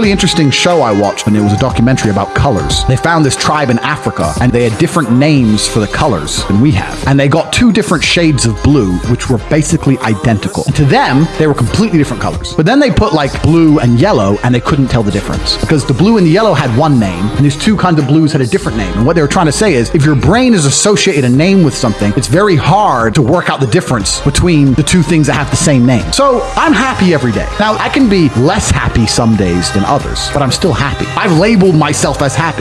really interesting show I watched, and it was a documentary about colors. They found this tribe in Africa, and they had different names for the colors than we have. And they got two different shades of blue, which were basically identical. And to them, they were completely different colors. But then they put like blue and yellow, and they couldn't tell the difference because the blue and the yellow had one name, and these two kinds of blues had a different name. And what they were trying to say is, if your brain is associated a name with something, it's very hard to work out the difference between the two things that have the same name. So I'm happy every day. Now I can be less happy some days than others, but I'm still happy. I've labeled myself as happy.